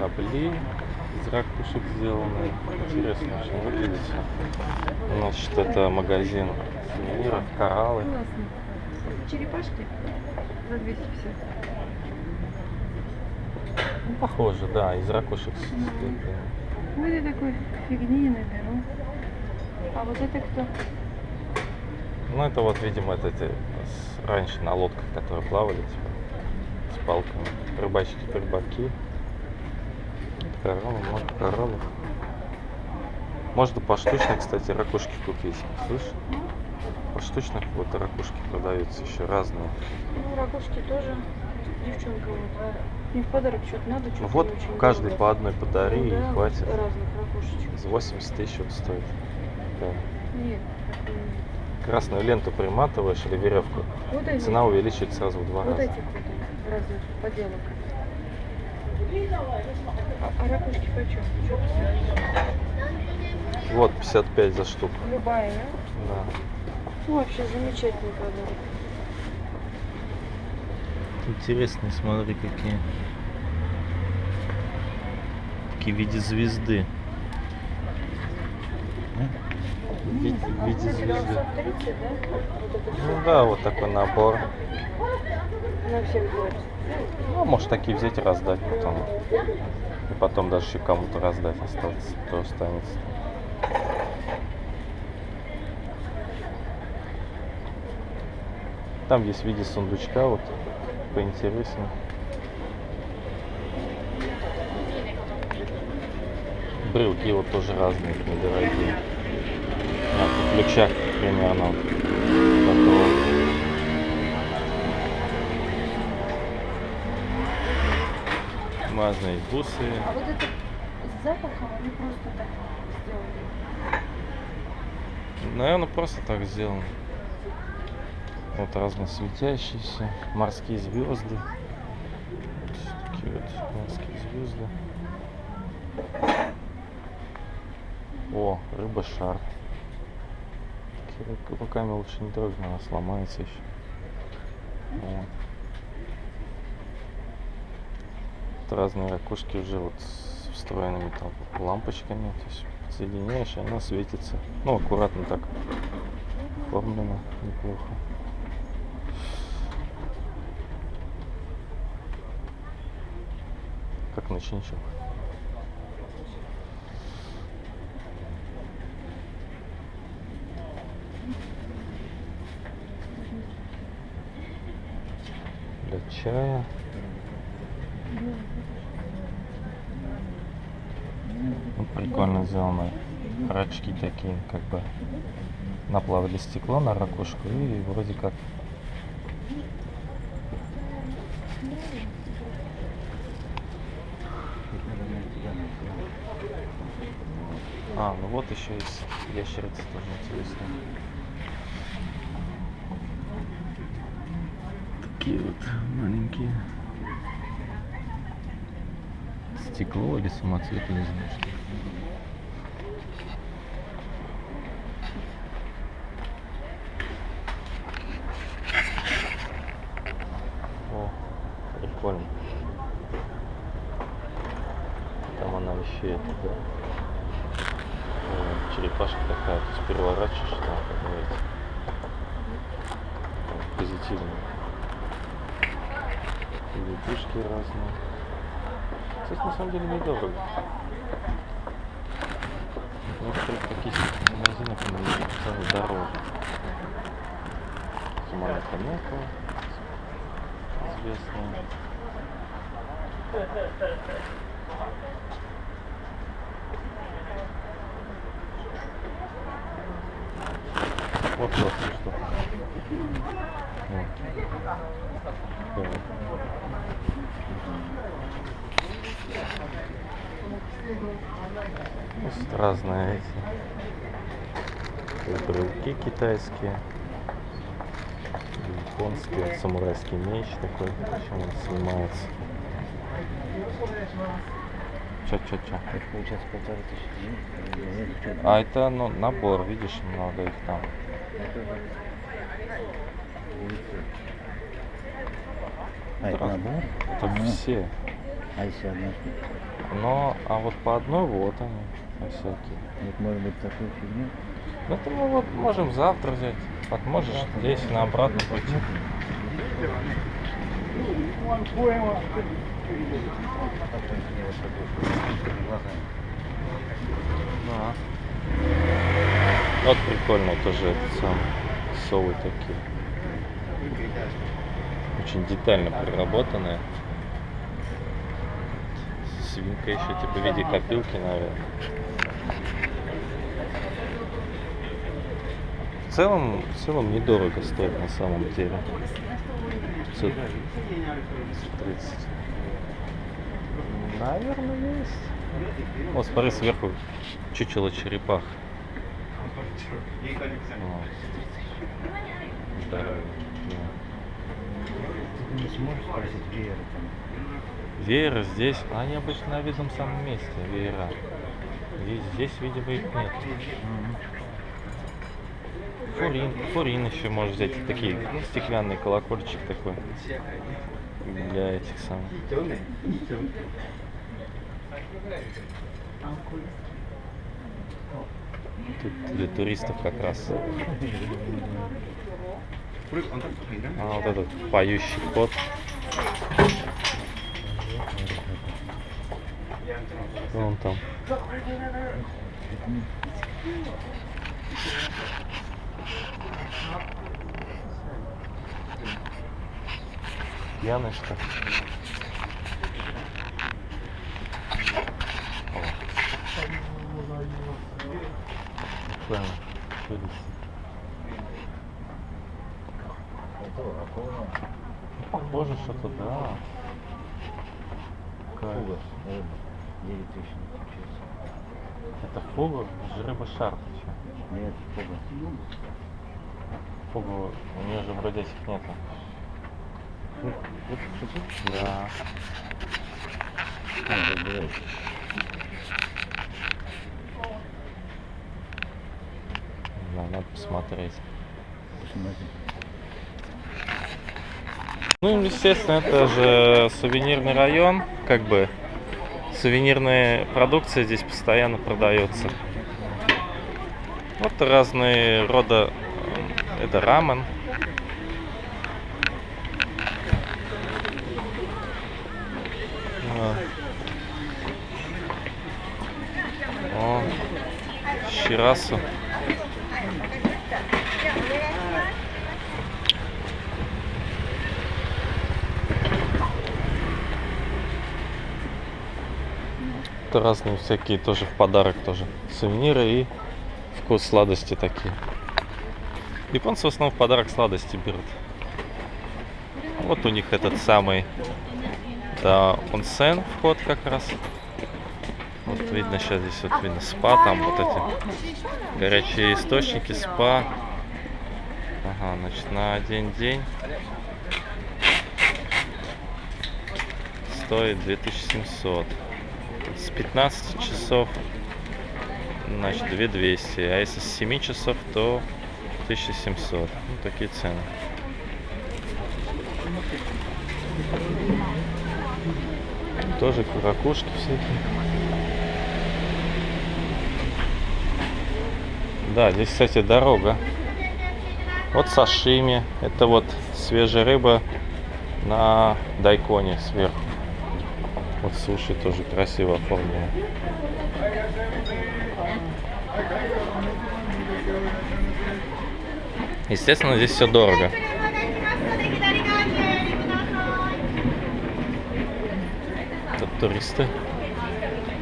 корабли из ракушек сделаны. Интересно очень выглядит всё. Значит, это магазин сувениров, кораллы. Классно. Черепашки за 250. Ну, похоже, да, из ракушек. Ну, я такой фигни наберу. А вот это кто? Ну, это вот, видимо, это с- раньше на лодках, которые плавали, типа, с палками. Рыбачки, рыбаки. Кораллы, много кораллов. Можно поштучно, кстати, ракушки купить. Слышь? Поштучно вот ракушки продаются еще разные. Ну, ракушки тоже. Девчонка вот. Мне в подарок что-то надо, что-то Ну вот не каждый по одной подари Ну и да, хватит. разных ракушечек. За 80 тысяч вот стоит. Да. Нет. Красную ленту приматываешь или веревку. Вот. Цена увеличивается сразу в два Вот раза. эти крутые, разных поделок. А, а ракушки почем? Вот 55 за штуку. Любая, да? Да. Ну, вообще замечательный подарок. Интересные, смотри, какие. Такие в виде звезды. В виде, в виде Это звезды. 930, да? Вот это Ну да, вот такой набор. Ну, может такие взять и раздать потом. И потом даже еще кому-то раздать остаться, кто останется. Там есть в виде сундучка, вот поинтереснее. Брелки вот тоже разные, недорогие. В ключах примерно такого. Разные бусы. А вот это с запахом они просто так сделали? Наверное, просто так сделано. Вот разные светящиеся морские звезды. Вот такие вот морские звезды. О, рыба шар. Такие ру- руками лучше не трогать, она сломается еще. Вот. Тут разные ракушки уже вот с встроенными там лампочками. То есть подсоединяешь, она светится. Ну, аккуратно так оформлено, неплохо. Как ночничок. Для чая. Ну, прикольно сделано. Рачки такие, как бы наплавили стекло на ракушку и вроде как А, ну вот еще есть ящерица тоже интересная. Такие вот маленькие. Стекло или самоцвет, я не знаю что. О, прикольно. Там она вещает, да. О, черепашка такая, то есть переворачиваешь, там как говорится. О, Позитивно. Лягушки разные. Кстати, на самом деле недорого. В некоторых таких магазинах цены дороже. Сумана Конека известная. Вот классная штука. Вот. Давай. Есть разные эти брелки китайские, японские, самурайский меч такой, чем он снимается. Ча, ча, ча. Это получается полторы тысячи денег. А это ну, набор, видишь, много их там. А, это набор? Это Ага. все. А если одна? Но, а вот по одной вот они всякие. Вот может быть такую фигню. Ну это мы вот можем завтра взять. Вот можешь здесь на обратно пойти. Да. Вот прикольно тоже этот сам совы такие. Очень детально проработанные. Свинка еще типа в виде копилки, наверное. В целом, в целом недорого стоит на самом деле. 500 530. Наверное, есть. Вот смотри сверху чучело черепах. Вот. Ты не сможешь спросить веера там? Вееры здесь, они обычно на видном самом месте, веера. Здесь, здесь видимо, их нет. Фурин, фурин еще можешь взять, такие стеклянный колокольчик такой для этих самых. Тут для туристов как раз. А вот этот поющий кот. Вон там. Пьяный что? Это акула. Похоже что-то, да. Кайф. Фуга. Рыба. 9 тысяч получается. Это фугу, рыба шар. ты чё? Нет, фуга. Фугу, у нее же вроде этих нету. Да. Забирай. Да, надо посмотреть. Ну, естественно, это же сувенирный район, как бы сувенирная продукция здесь постоянно продается. Вот разные рода, э, это рамен. О, щирасу. Это разные всякие тоже в подарок тоже. Сувениры и вкус сладости такие. Японцы в основном в подарок сладости берут. Вот у них этот самый да, онсен вход как раз. Вот видно сейчас здесь вот видно спа, там вот эти горячие источники, спа. Ага, значит на один день стоит 2700 с 15 часов значит 2200 а если с 7 часов то 1700 ну такие цены. Тоже ракушки всякие. Да здесь кстати дорога. Вот сашими. Это вот свежая рыба на дайконе сверху вот суши тоже красиво оформлены. Естественно, здесь все дорого. Тут туристы.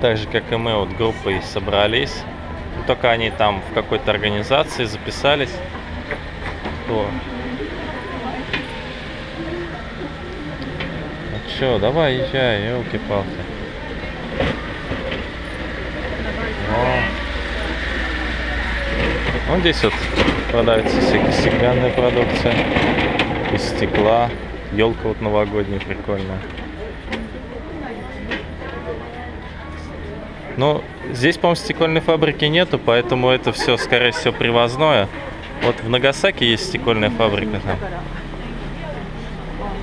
Так же, как и мы, вот группой собрались. Только они там в какой-то организации записались. Чё, давай езжай, елки-палки. Вот здесь вот продается стеклянная продукция из стекла. Елка вот новогодняя прикольная. Ну, здесь, по-моему, стекольной фабрики нету, поэтому это все, скорее всего, привозное. Вот в Нагасаки есть стекольная фабрика там.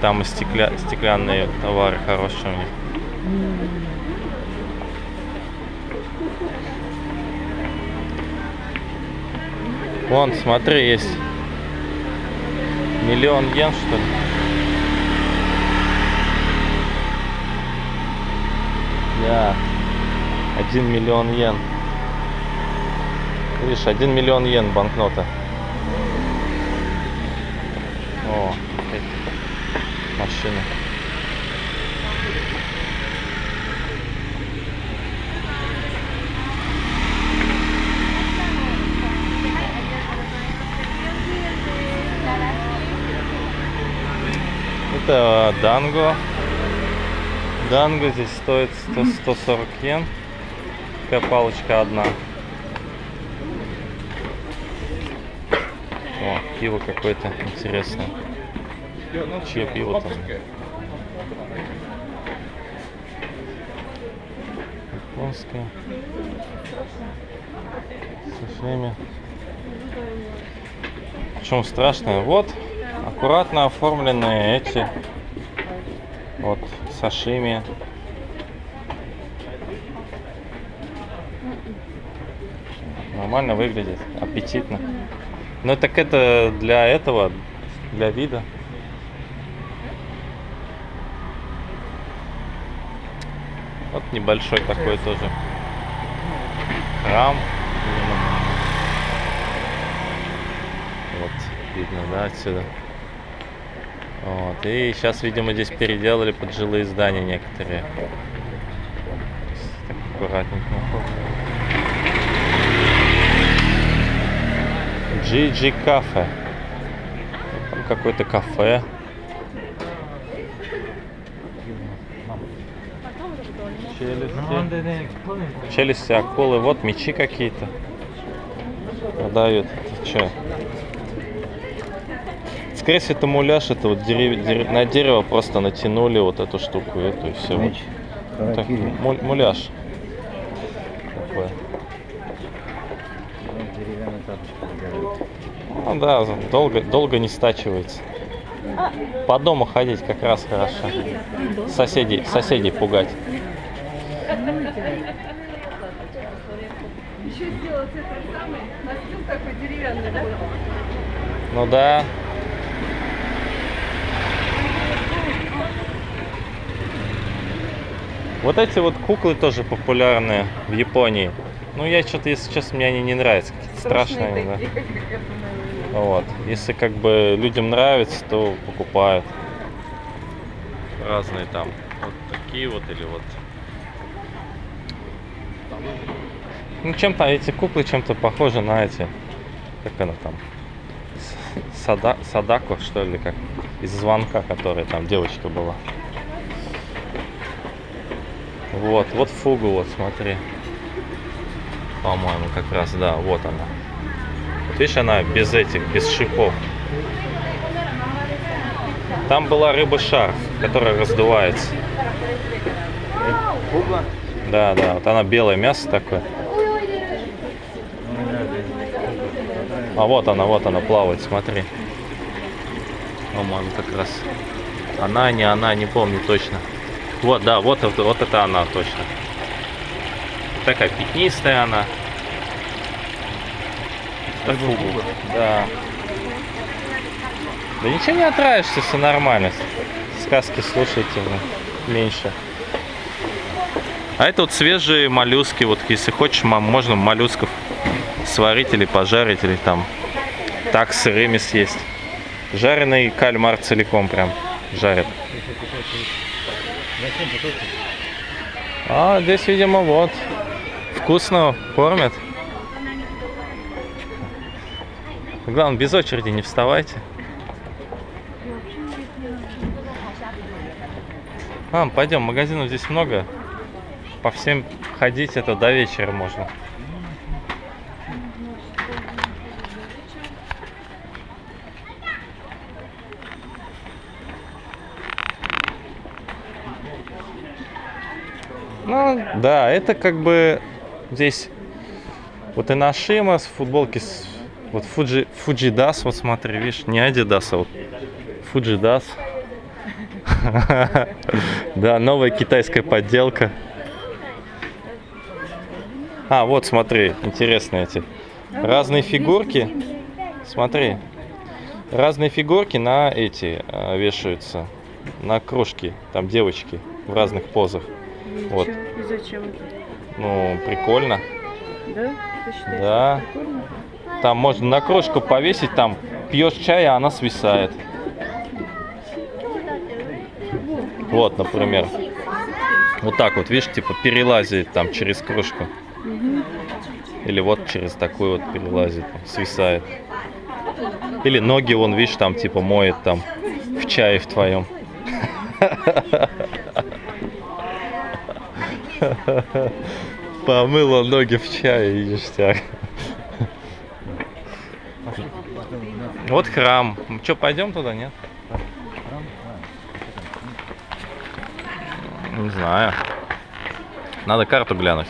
Там и стекля... стеклянные товары хорошие у них. Вон, смотри, есть миллион йен, что ли. Да, один миллион йен. Видишь, один миллион йен банкнота. О, эти машины. Это данго. Данго здесь стоит 100, 140 йен. Такая палочка одна. О, пиво какое-то интересное. Чье пиво там? Японское. Со всеми. Причем страшное. Вот, аккуратно оформленные эти. Вот, сашими. Нормально выглядит, аппетитно. Ну так это для этого, для вида. Вот небольшой такой тоже храм. Вот, видно, да, отсюда. Вот, и сейчас, видимо, здесь переделали под жилые здания некоторые. Так аккуратненько. GG кафе. Там какое-то кафе. Челюсти. Челюсти акулы. Вот мечи какие-то. Продают. Это что? Скорее всего, это муляж. Это вот дерев- дерев- на дерево просто натянули вот эту штуку. Эту и все. Меч. Так, Харакири. муль- муляж. Тапочка загорает. Ну да, долго, долго не стачивается. По дому ходить как раз хорошо. Соседей, соседей пугать. Еще сделать этот самый настил такой деревянный, да? Ну да. Вот эти вот куклы тоже популярные в Японии. Ну, я что-то, если честно, мне они не нравятся. Какие-то страшные, да. такие, наверное. Вот. Если как бы людям нравится, то покупают. Разные там. Вот такие вот или вот. Ну, чем-то эти куклы чем-то похожи на эти. Как она там? Сада, Садако, что ли, как из звонка, которая там девочка была. Вот, вот фугу, вот смотри. По-моему, как раз, да, вот она. Вот видишь, она без этих, без шипов. Там была рыба-шар, которая раздувается. Куба? Да, да, вот она белое мясо такое. А вот она, вот она плавает, смотри. По-моему, как раз. Она, не она, не помню точно. Вот, да, вот, это- вот это она точно. Такая пятнистая она. Фугу. фуга? Да. Да ничего не отравишься, все нормально. Сказки слушайте вы, меньше. А это вот свежие моллюски. Вот если хочешь, можно моллюсков сварить или пожарить, или там так сырыми съесть. Жареный кальмар целиком прям жарят. А здесь, видимо, вот. Вкусно кормят. Главное, без очереди не вставайте. А, пойдем, магазинов здесь много. По всем ходить это до вечера можно. Ну, да, это как бы здесь вот и Нашима с футболки с вот Фуджи, Фуджидас, вот смотри, видишь, не Адидас, а вот Фуджидас. Да, новая китайская подделка. А, вот смотри, интересные эти. Разные фигурки. Смотри. Разные фигурки на эти а, вешаются. На кружки. Там девочки в разных позах. Вот. Чё? И зачем? Ну, прикольно. Да? Считаешь, Да. прикольно? Там можно на кружку повесить, там пьешь чай, а она свисает. Вот, например. Вот так вот, видишь, типа перелазит там через кружку. Или вот через такую вот перелазит, свисает. Или ноги вон, видишь, там типа моет там в чае в твоем. Помыла ноги в чае и ништяк. Вот храм. Че, пойдем туда, нет? Не знаю. Надо карту глянуть.